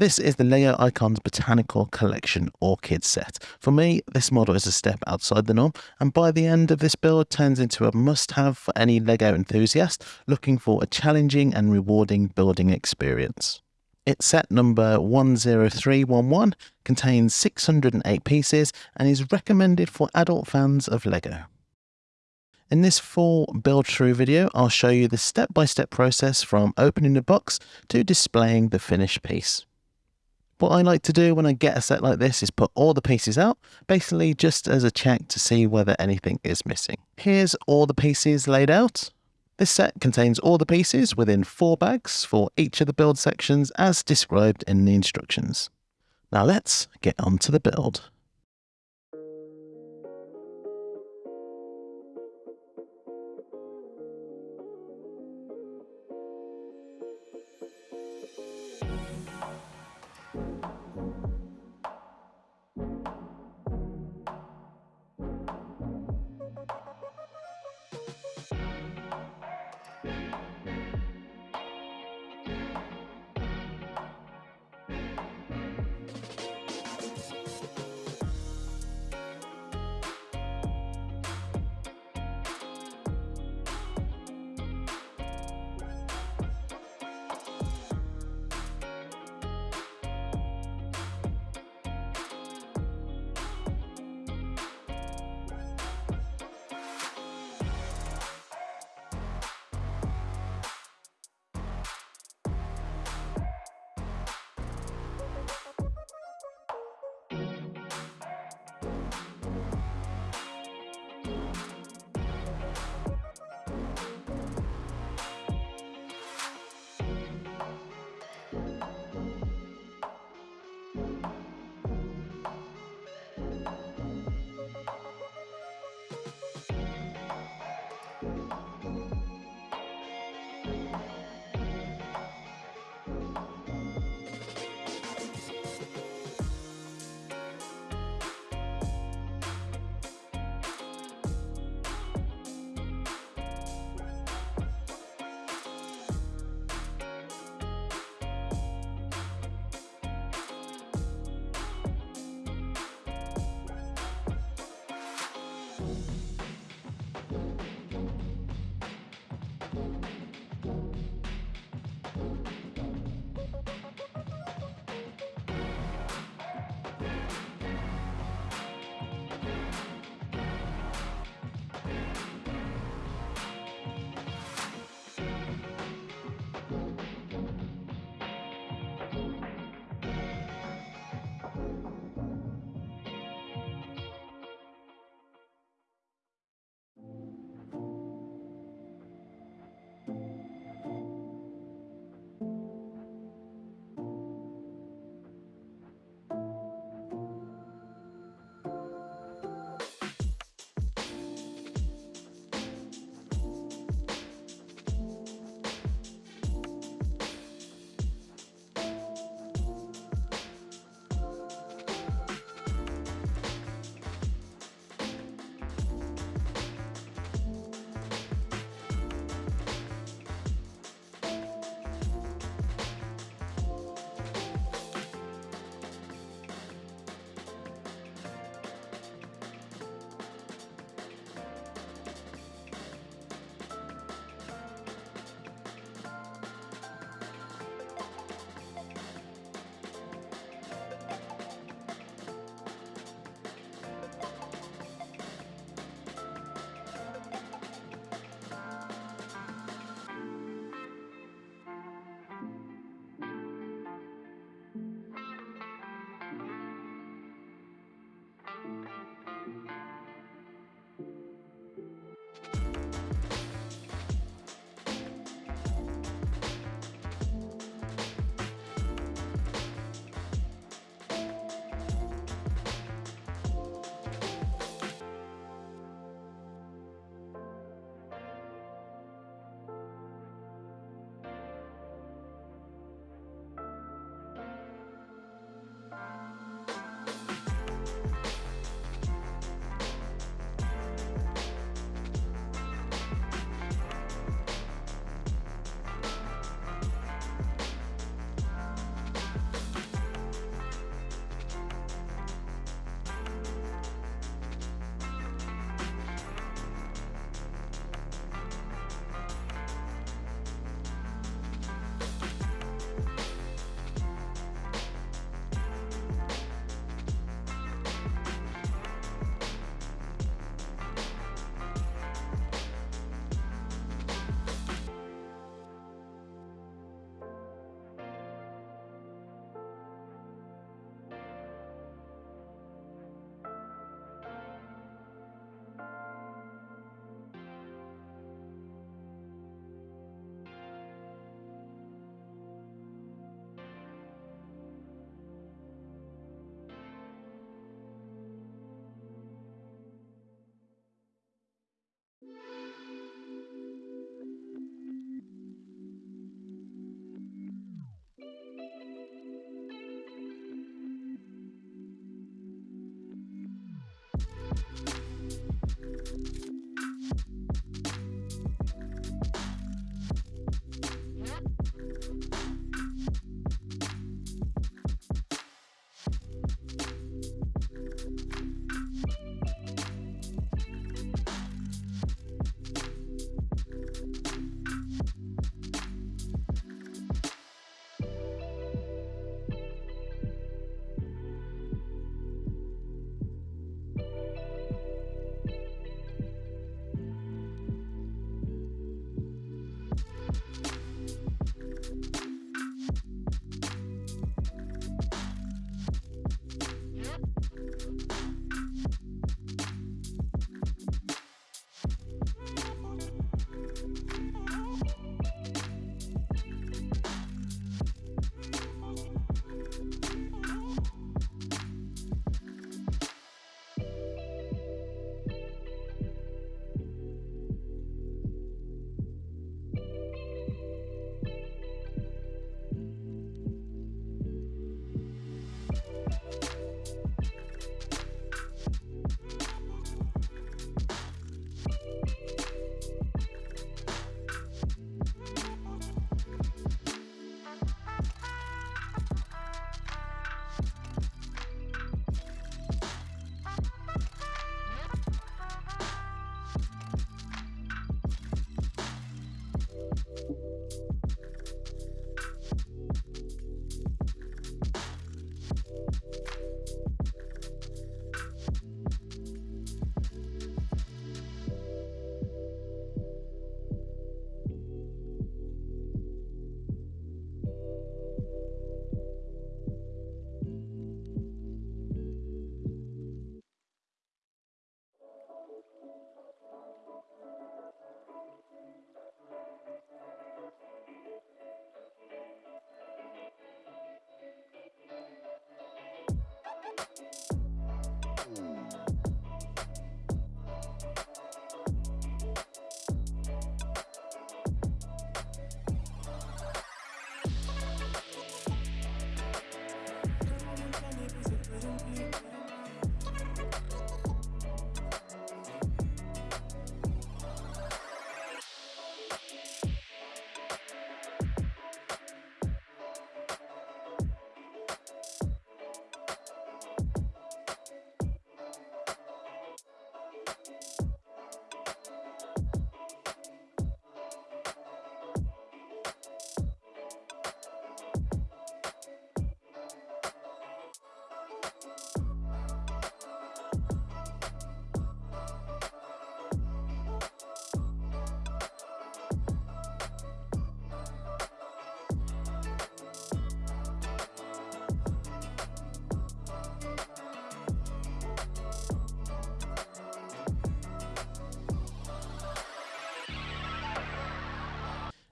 This is the LEGO Icons Botanical Collection Orchid set. For me, this model is a step outside the norm, and by the end of this build turns into a must-have for any LEGO enthusiast looking for a challenging and rewarding building experience. Its set number 10311 contains 608 pieces and is recommended for adult fans of LEGO. In this full build through video, I'll show you the step-by-step -step process from opening the box to displaying the finished piece. What I like to do when I get a set like this is put all the pieces out, basically just as a check to see whether anything is missing. Here's all the pieces laid out. This set contains all the pieces within four bags for each of the build sections as described in the instructions. Now let's get on to the build.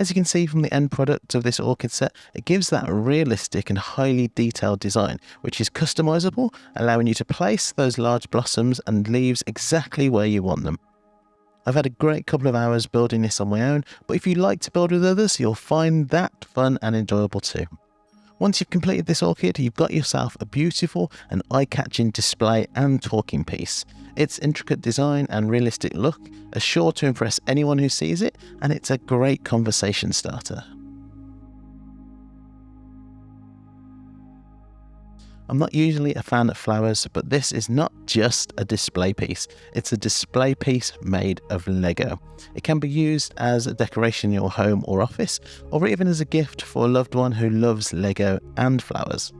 As you can see from the end product of this orchid set, it gives that realistic and highly detailed design, which is customizable, allowing you to place those large blossoms and leaves exactly where you want them. I've had a great couple of hours building this on my own, but if you like to build with others, you'll find that fun and enjoyable too. Once you've completed this orchid, you've got yourself a beautiful and eye-catching display and talking piece. Its intricate design and realistic look are sure to impress anyone who sees it, and it's a great conversation starter. I'm not usually a fan of flowers, but this is not just a display piece. It's a display piece made of Lego. It can be used as a decoration in your home or office, or even as a gift for a loved one who loves Lego and flowers.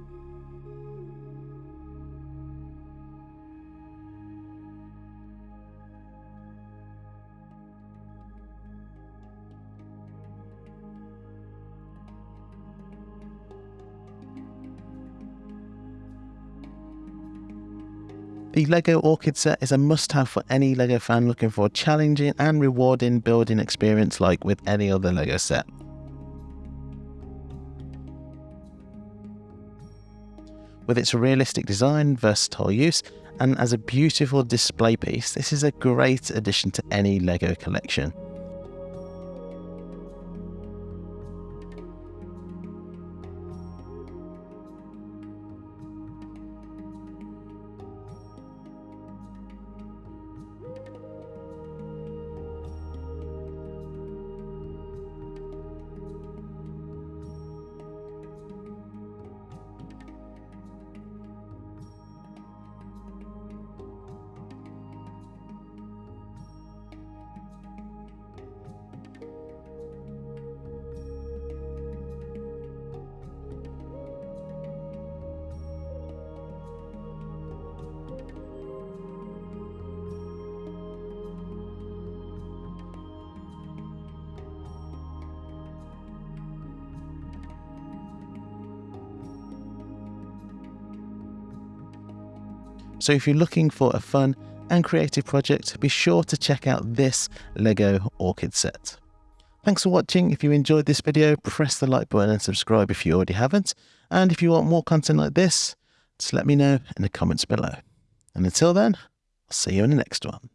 The LEGO Orchid set is a must-have for any LEGO fan looking for a challenging and rewarding building experience like with any other LEGO set. With its realistic design, versatile use, and as a beautiful display piece, this is a great addition to any LEGO collection. So if you're looking for a fun and creative project, be sure to check out this LEGO Orchid set. Thanks for watching. If you enjoyed this video, press the like button and subscribe if you already haven't. And if you want more content like this, just let me know in the comments below. And until then, I'll see you in the next one.